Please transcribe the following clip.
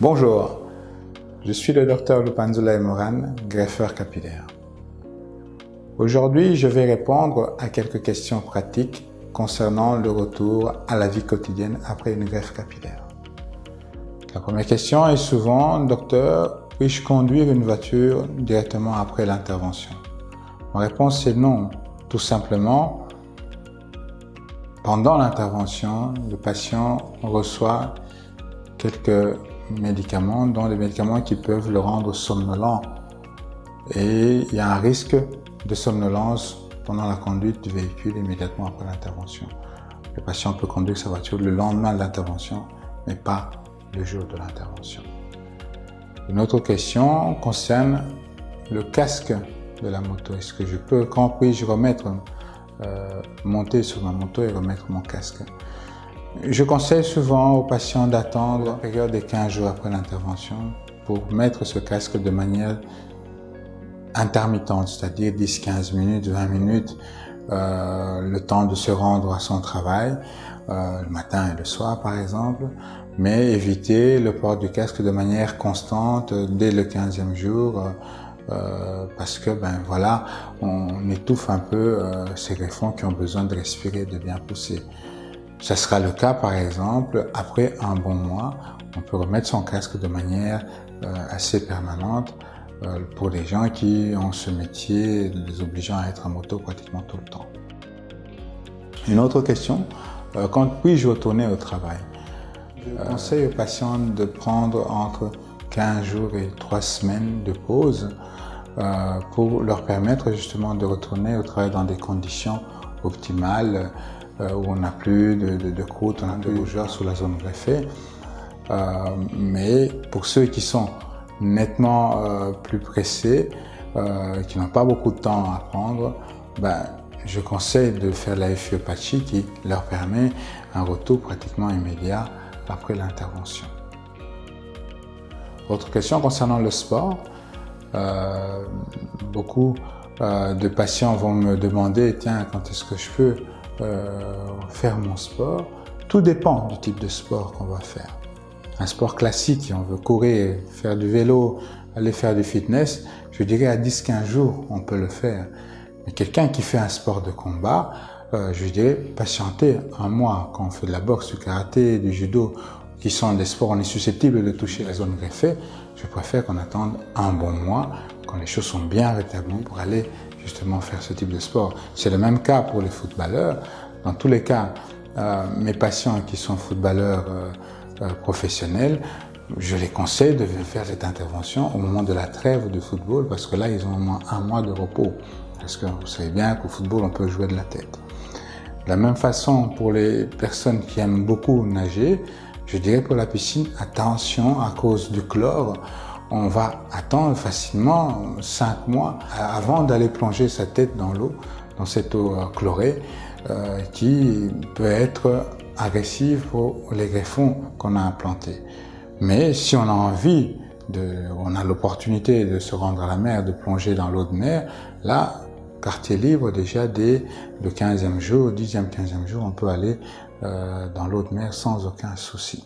Bonjour, je suis le docteur Lupanzula Moran, greffeur capillaire. Aujourd'hui, je vais répondre à quelques questions pratiques concernant le retour à la vie quotidienne après une greffe capillaire. La première question est souvent, docteur, puis-je conduire une voiture directement après l'intervention? Ma réponse est non. Tout simplement, pendant l'intervention, le patient reçoit quelques médicaments, dont des médicaments qui peuvent le rendre somnolent. Et il y a un risque de somnolence pendant la conduite du véhicule immédiatement après l'intervention. Le patient peut conduire sa voiture le lendemain de l'intervention, mais pas le jour de l'intervention. Une autre question concerne le casque de la moto. Est-ce que je peux, quand puis-je remettre, euh, monter sur ma moto et remettre mon casque? Je conseille souvent aux patients d'attendre la période de 15 jours après l'intervention pour mettre ce casque de manière intermittente, c'est-à-dire 10, 15 minutes, 20 minutes, euh, le temps de se rendre à son travail, euh, le matin et le soir par exemple, mais éviter le port du casque de manière constante dès le 15e jour, euh, parce que ben voilà, on étouffe un peu euh, ces greffons qui ont besoin de respirer, de bien pousser. Ce sera le cas, par exemple, après un bon mois, on peut remettre son casque de manière euh, assez permanente euh, pour les gens qui ont ce métier, les obligeant à être en moto pratiquement tout le temps. Une autre question, euh, quand puis-je retourner au travail? Je conseille aux patients de prendre entre 15 jours et 3 semaines de pause pour leur permettre justement de retourner au travail dans des conditions optimales où on n'a plus de, croûte, on n'a plus de rougeur sous la zone greffée. Euh, mais pour ceux qui sont nettement euh, plus pressés, qui n'ont pas beaucoup de temps à prendre, ben, je conseille de faire la FIOpathie qui leur permet un retour pratiquement immédiat après l'intervention. Autre question concernant le sport. Euh, beaucoup euh, de patients vont me demander, tiens, quand est-ce que je peux euh, faire mon sport, tout dépend du type de sport qu'on va faire. Un sport classique, si on veut courir, faire du vélo, aller faire du fitness, je dirais à 10-15 jours, on peut le faire. Mais quelqu'un qui fait un sport de combat, euh, je dirais patienter un mois. Quand on fait de la boxe, du karaté, du judo, qui sont des sports, on est susceptible de toucher la zone greffée, je préfère qu'on attende un bon mois, quand les choses sont bien rétablies pour aller justement faire ce type de sport. C'est le même cas pour les footballeurs. Dans tous les cas, euh, mes patients qui sont footballeurs euh, euh, professionnels, je les conseille de faire cette intervention au moment de la trêve de football parce que là, ils ont au moins un mois de repos. Parce que vous savez bien qu'au football, on peut jouer de la tête. De la même façon, pour les personnes qui aiment beaucoup nager, je dirais pour la piscine, attention à cause du chlore on va attendre facilement 5 mois avant d'aller plonger sa tête dans l'eau, dans cette eau euh, chlorée, euh, qui peut être agressive pour les greffons qu'on a implantés. Mais si on a envie, de, on a l'opportunité de se rendre à la mer, de plonger dans l'eau de mer, là, quartier libre, déjà dès le 15e jour, 10e, 15e jour, on peut aller euh, dans l'eau de mer sans aucun souci.